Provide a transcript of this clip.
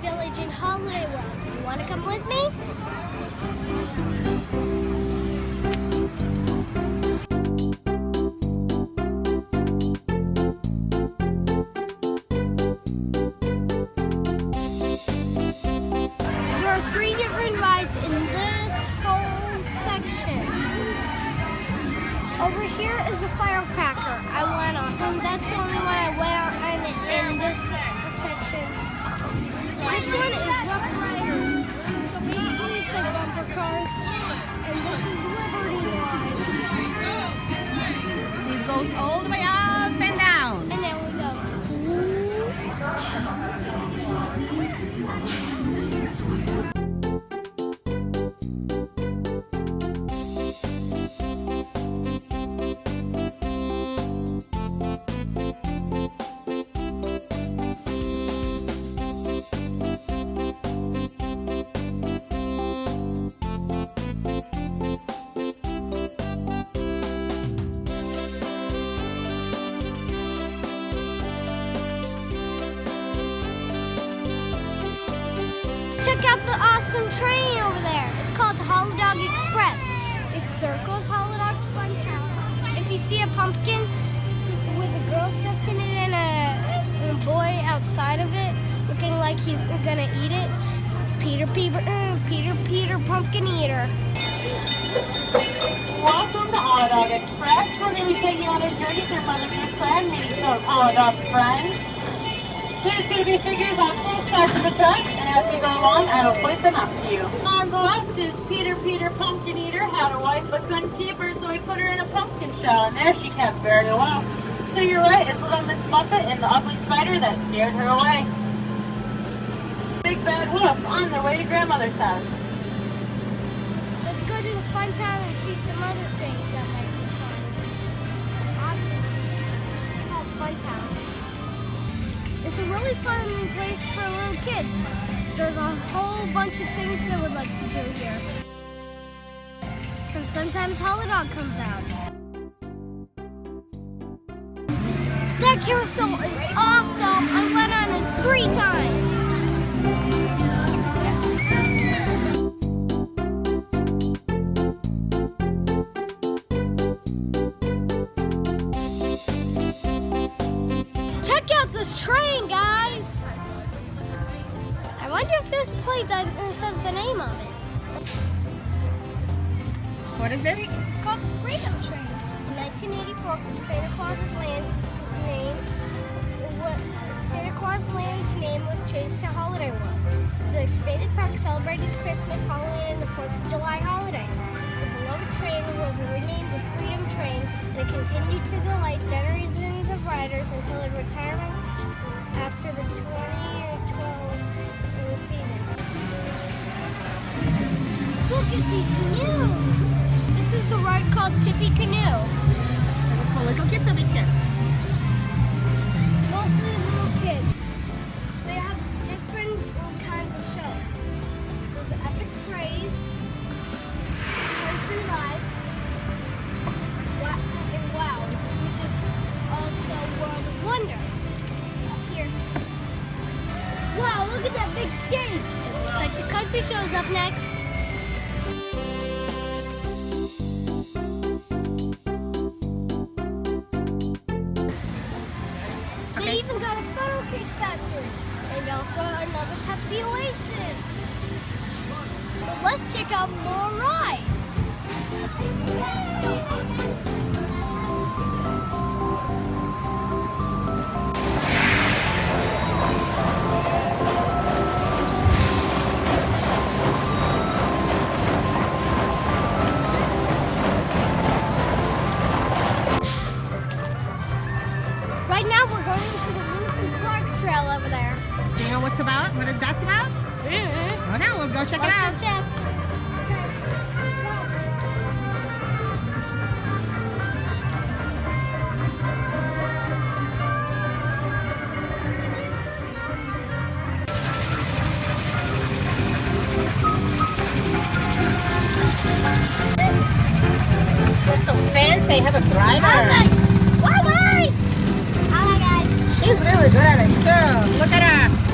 Village in Holiday World. You want to come with me? There are three different rides in this whole section. Over here is the firecracker I went on. And that's the only one I went on in, this section. Check out the awesome train over there. It's called the Holidog Express. It circles Holidog's Fun Town. If you see a pumpkin with a girl stuffed in it and a, and a boy outside of it looking like he's gonna eat it, it's Peter Peter uh, Peter Peter Pumpkin Eater. Welcome to Holidog Express. We're going to be taking you on a journey through Mother Goose Land, meeting some Holidog's friends. There's going to be figures on both sides of the truck, and as we go along, I will point them up to you. On the left is Peter Peter Pumpkin Eater, had a wife but couldn't keep her, so we put her in a pumpkin shell, and there she kept very well. To your right is Little Miss Muffet and the ugly spider that scared her away. Big Bad Wolf on their way to Grandmother's house. Let's go to the fun town and see some other things really fun place for little kids. There's a whole bunch of things they would like to do here. And sometimes Dog comes out. That carousel is awesome. I went on it three times. This train, guys. I wonder if there's a plate that uh, says the name of it. What is this? It's called the Freedom Train. In 1984, Santa Claus's land name, what Santa Claus Land's name was changed to Holiday World. The expanded park celebrated Christmas, Halloween, and the 4th of July holidays. Train was renamed the Freedom Train, and it continued to delight generations of riders until its retirement after the 2012 uh, season. Look at these canoes! This is the ride called Tippy Canoe. For little kids or big stage. It looks like the country show's up next. They even got a funnel cake factory and also another Pepsi Oasis. But let's check out more rides. Mm-hmm. Okay, let's go check Let's it out. Check. They're so fancy. Have a driver. Bye, guys. She's really good at it too. Look at her.